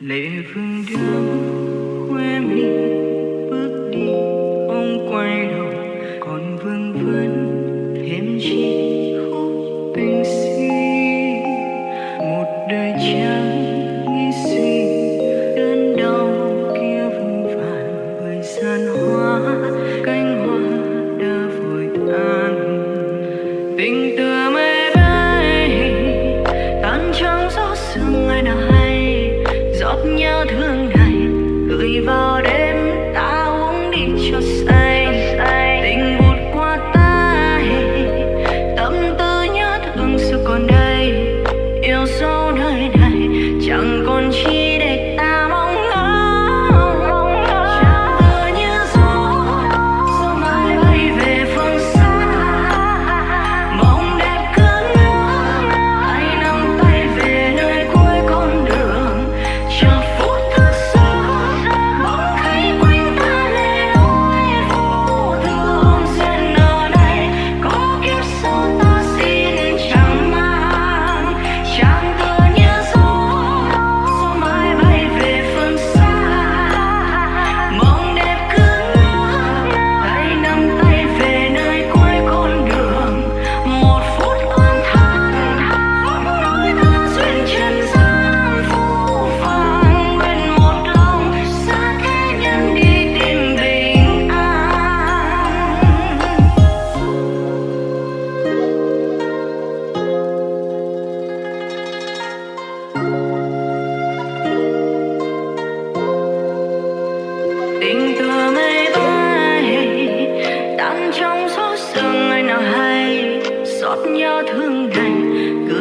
lệ vương đưa khoe mi bước đi ông quay đầu. Còn vương vấn thêm chi, khúc tình si một đời trắng nghĩ suy đơn đau kia vương vàn bởi gian hoa cánh hoa đã vội tan. Tình